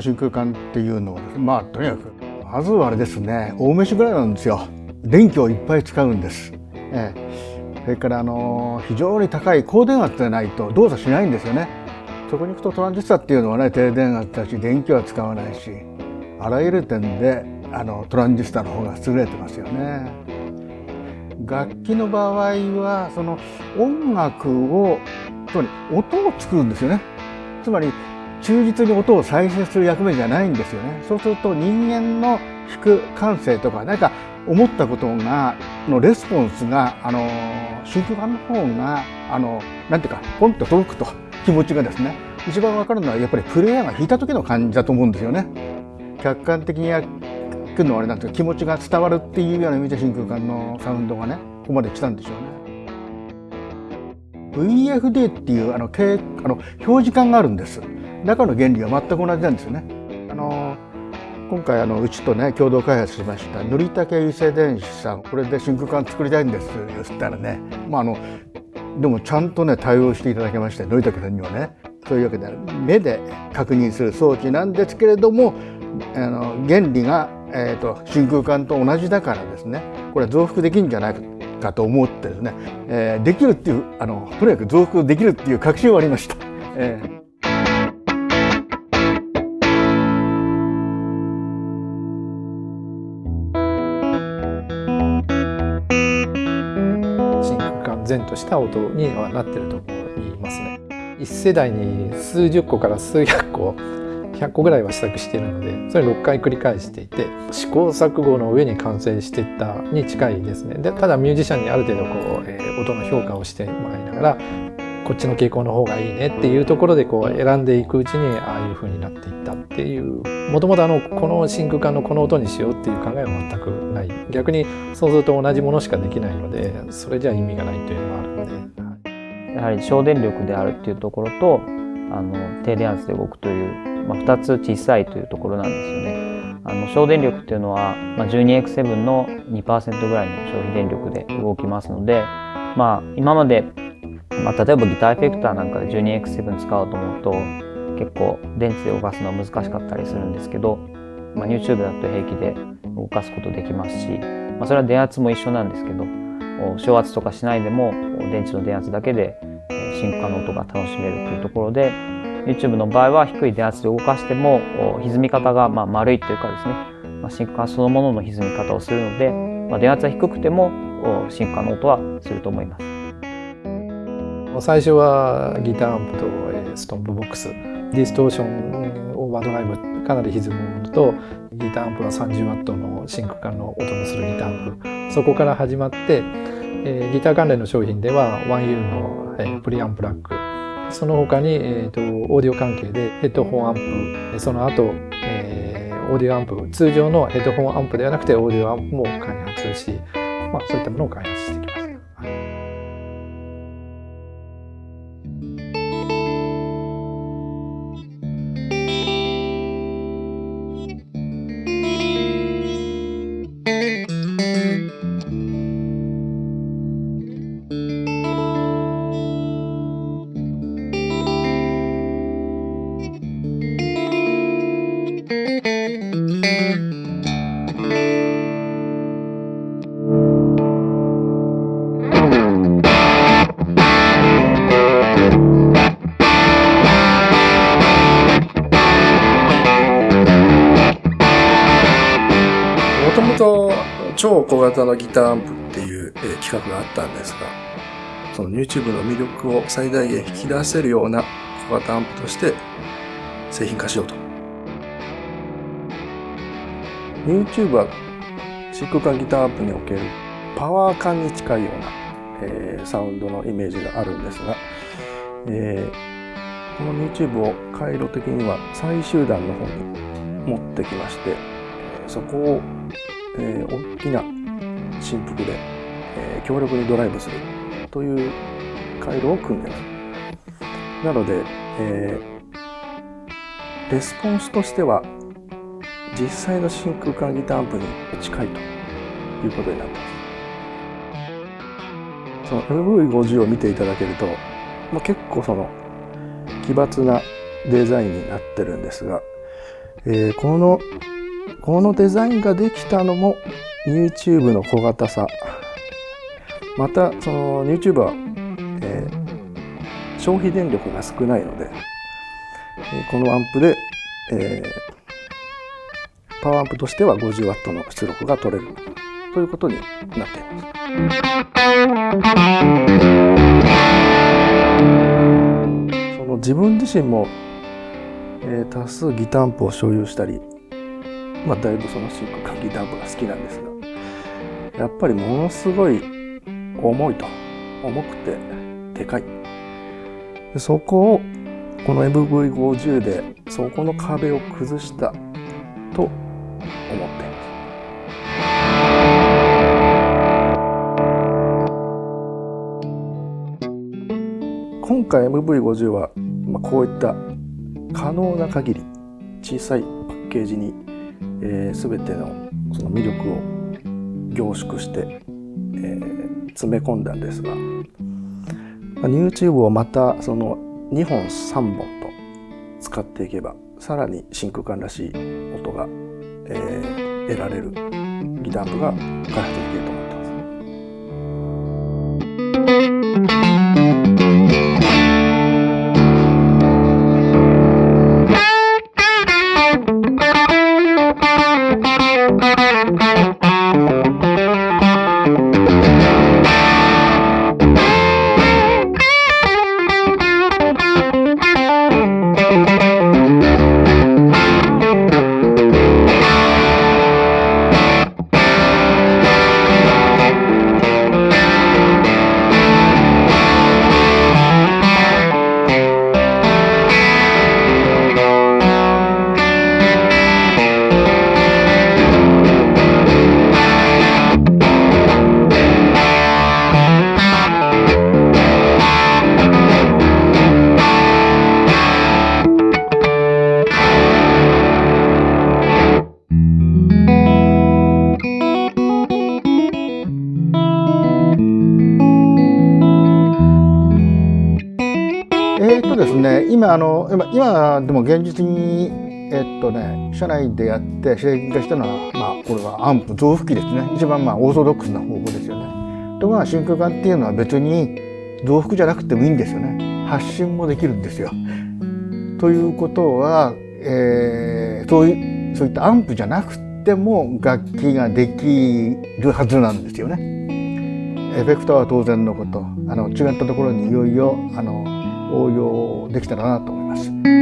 あ、真空管っていうのはですねまあとにかくまずはあれですね大飯ぐらいなんですよ。電気をいっぱい使うんです、ええ、それからあの非常に高い高電圧でないと動作しないんですよね。そこに行くとトランジスタっていうのはね低電圧だし電気は使わないしあらゆる点であのトランジスタの方が優れてますよね。楽器の場合はその音楽をつまり音を作るんですよね。つまり忠実に音を再生する役目じゃないんですよねそうすると人間の弾く感性とか何か思ったことがのレスポンスがあの真空管の方があのなんていうかポンと届くと気持ちがですね一番わかるのはやっぱりプレイヤーが弾いた時の感じだと思うんですよね。客観的にやるのはあれなんですけど気持ちが伝わるっていうような意味で真空管のサウンドがねここまで来たんでしょうね。VFD っていうあのあの表示管があるんです。中の原理は全く同じなんですよね。あの今回あのうちとね共同開発しました塗竹油性電子さんこれで真空管作りたいんです言ったらね。まああのでもちゃんとね対応していただきまして塗竹さんにはね。そういうわけで目で確認する装置なんですけれどもあの原理が、えーと、真空管と同じだからですね。これは増幅できるんじゃないかと思ってですね、えー、できるっていうあのとにかく増幅できるっていう確信はありました。えー。然とした音にはなってると思いますね。1世代に数十個から数百個100個ぐらいは試作しているのでそれ6回繰り返していて試行錯誤の上に完成していったに近いですねでただミュージシャンにある程度こう、えー、音の評価をしてもらいながらこっちの傾向の方がいいねっていうところでこう選んでいくうちにああいう風になっていったっていうもともとあのこの真空管のこの音にしようっていう考えは全くない。逆にそうすると同じものしかできないのでそれじゃ意味がないというのがあるので。やはり省電力であるっていうところとあの低電圧で動くという、まあ、2つ小さいというところなんですよね。あの省電力っていうのは、まあ、12X7 の2%ぐらいの消費電力で動きますので、まあ、今までまあ、例えばギターエフェクターなんかで 12X7 使おうと思うと結構電池で動かすのは難しかったりするんですけど、まあ、YouTube だと平気で動かすことできますし、まあ、それは電圧も一緒なんですけど小圧とかしないでも電池の電圧だけで真空管の音が楽しめるというところで YouTube の場合は低い電圧で動かしても歪み方がま丸いというかですね、まあ、真空管そのものの歪み方をするので、ま、電圧は低くても真空管の音はすると思います。最初はギターアンプと、ストンプボックスディストーションオーバードライブかなり歪むものとギターアンプは 30W の真空管の音のするギターアンプ。そこから始まって、ギター関連の商品では 1U の、えー、プリアンプラック。その他に、えーと、オーディオ関係でヘッドホンアンプ。その後、えー、オーディオアンプ。通常のヘッドホンアンプではなくてオーディオアンプも開発し、まあ、そういったものを開発してきました。超小型のギターアンプっていう、え、企画があったんですが、その YouTube の魅力を最大限引き出せるような小型アンプとして製品化しようと。YouTube は真空管ギターアンプにおけるパワー感に近いような、え、サウンドのイメージがあるんですが、えー、この YouTube を回路的には最終段の方に持ってきまして、そこをえー、大きな振幅で、えー、強力にドライブするという回路を組んでます。なので、えー、レスポンスとしては実際の真空管ギターアンプに近いということになってます。その MV50 を見ていただけると、まあ、結構その奇抜なデザインになってるんですが、えーこのこのデザインができたのも YouTube の小型さまたその YouTube は、えー消費電力が少ないので、えーこのアンプで、えーパワーアンプとしては 50W の出力が取れるということになっています。その自分自身も、えー多数ギターアンプを所有したり、まあ、だいぶその真空管ギターアンプが好きなんですがやっぱりものすごい重いと重くてでかい。そこをこの MV50 でそこの壁を崩したと思っています。今回 MV50 は、まあ、こういった可能な限り小さいパッケージに、えー、全てのその魅力を凝縮して、えー詰め込んだんですが、まあ、YouTube をまたその2本3本と使っていけばさらに真空管らしい音が、えー得られるギターアンプが開発できると思います。えーっとですね、今あの今今でも現実にえっとね社内でやって製品化したのはまあこれはアンプ増幅器ですね。一番まあオーソドックスな方法ですよね。ところが真空管っていうのは別に増幅じゃなくてもいいんですよね。発信もできるんですよ。ということは、えーそういうそういったアンプじゃなくても楽器ができるはずなんですよね。エフェクターは当然のことあの違ったところにいよいよあの応用できたらなと思います。